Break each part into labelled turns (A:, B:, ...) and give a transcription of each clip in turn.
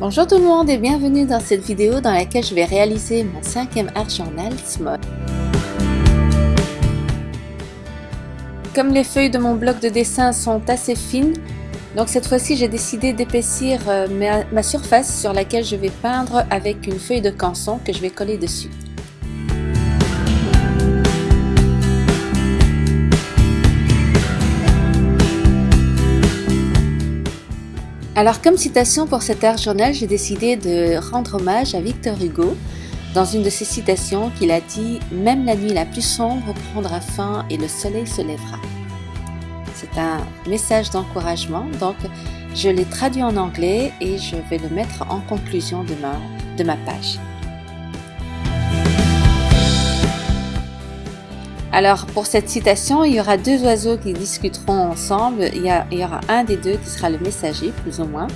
A: Bonjour tout le monde et bienvenue dans cette vidéo dans laquelle je vais réaliser mon cinquième art journal Small. Comme les feuilles de mon bloc de dessin sont assez fines, donc cette fois-ci j'ai décidé d'épaissir euh, ma, ma surface sur laquelle je vais peindre avec une feuille de canson que je vais coller dessus. Alors comme citation pour cet art journal, j'ai décidé de rendre hommage à Victor Hugo dans une de ses citations qu'il a dit « Même la nuit la plus sombre prendra fin et le soleil se lèvera ». C'est un message d'encouragement, donc je l'ai traduit en anglais et je vais le mettre en conclusion de ma, page. Alors pour cette citation, il y aura deux oiseaux qui discuteront ensemble. Il y, aura un des deux qui sera le messager, plus ou moins.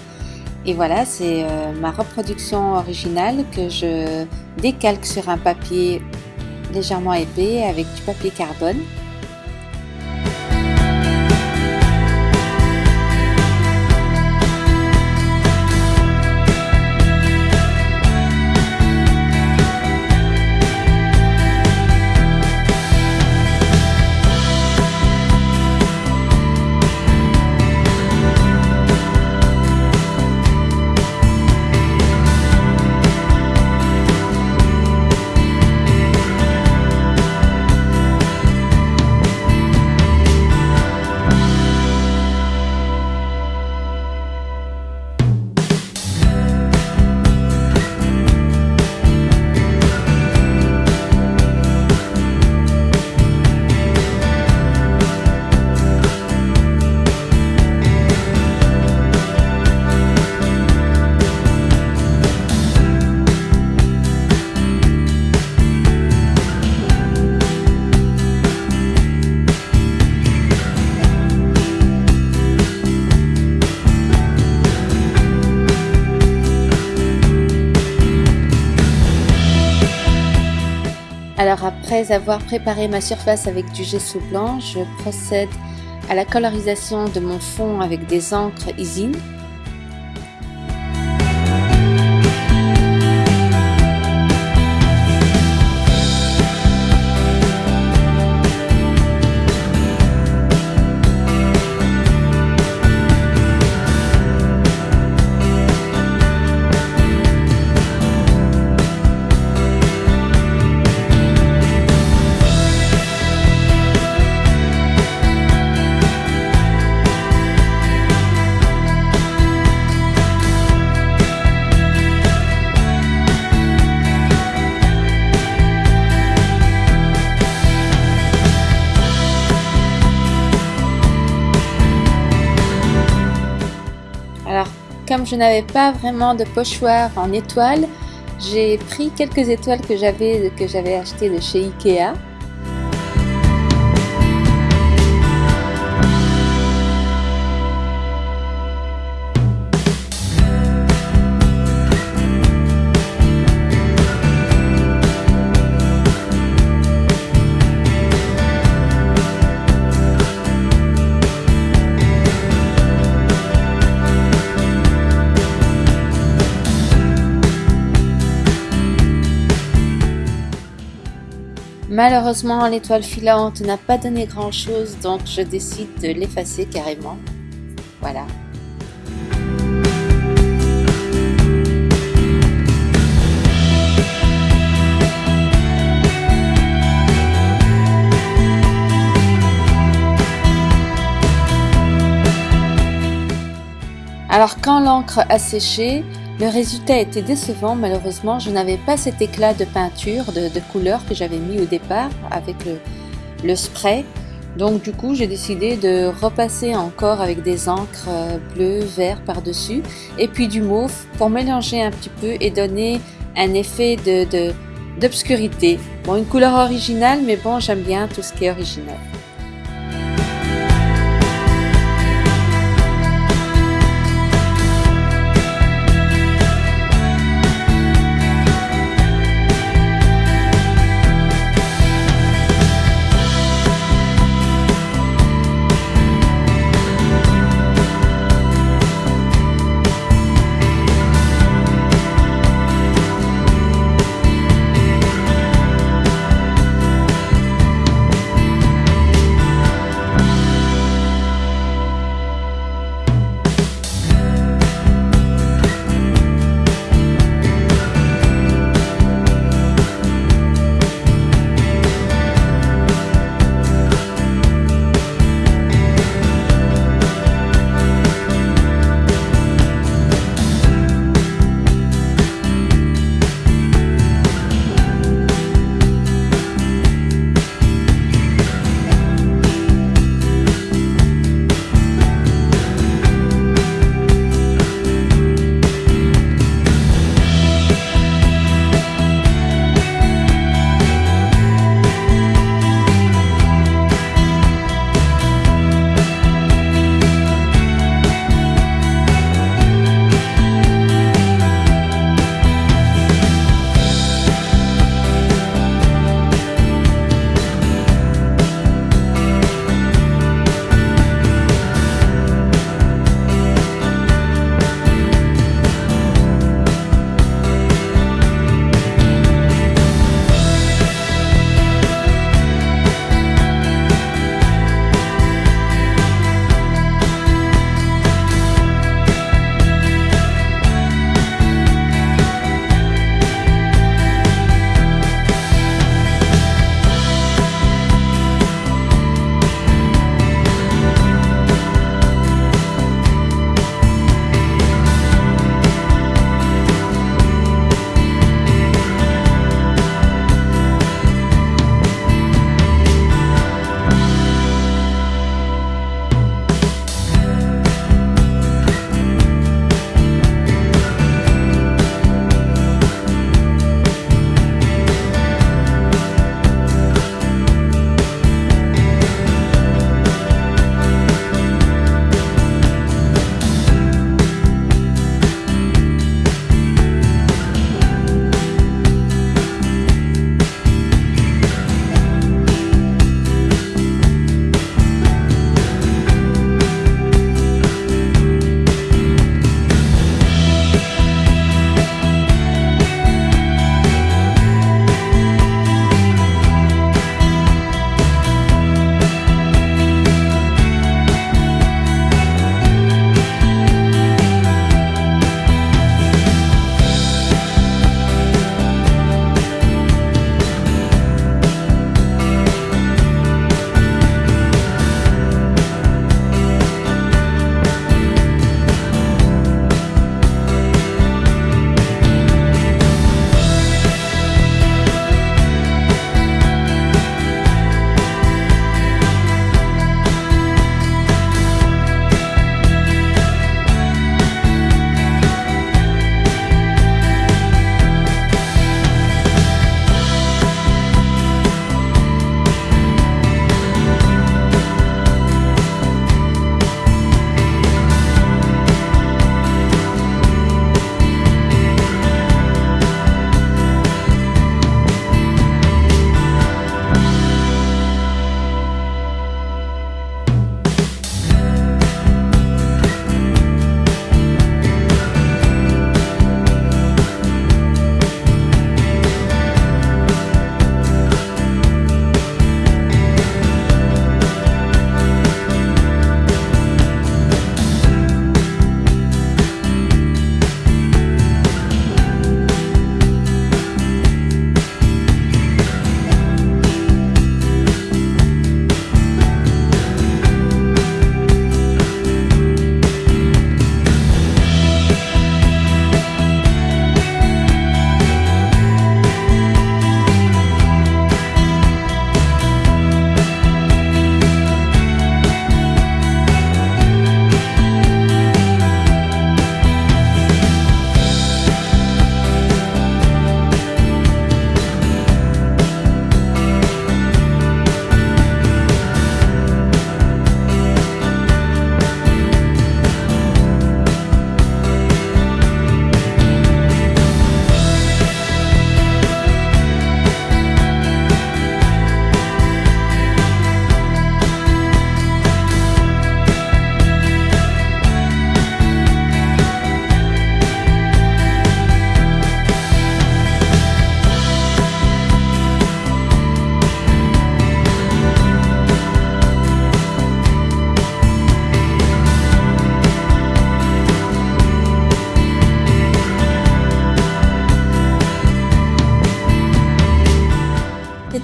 A: Et voilà, c'est euh, ma reproduction originale que je décalque sur un papier légèrement épais avec du papier carbone. Alors après avoir préparé ma surface avec du gesso blanc, je procède à la colorisation de mon fond avec des encres Isine comme je n'avais pas vraiment de pochoir en étoiles, j'ai pris quelques étoiles que j'avais que j'avais achetées de chez Ikea Malheureusement, l'étoile filante n'a pas donné grand chose, donc je décide de l'effacer carrément. Voilà. Alors quand l'encre a séché, le résultat était décevant, malheureusement, je n'avais pas cet éclat de peinture, de, couleur que j'avais mis au départ avec le, spray. Donc du coup, j'ai décidé de repasser encore avec des encres euh, bleues, vert par-dessus et puis du mauve pour mélanger un petit peu et donner un effet d'obscurité. Bon, une couleur originale, mais bon, j'aime bien tout ce qui est original.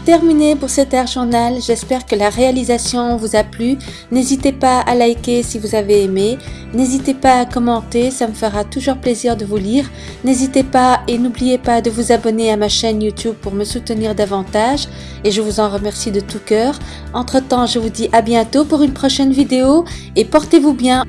A: Terminé pour cet air journal. J'espère que la réalisation vous a plu. N'hésitez pas à liker si vous avez aimé. N'hésitez pas à commenter, ça me fera toujours plaisir de vous lire. N'hésitez pas et n'oubliez pas de vous abonner à ma chaîne YouTube pour me soutenir davantage et je vous en remercie de tout cœur. Entre temps, je vous dis à bientôt pour une prochaine vidéo et portez-vous bien.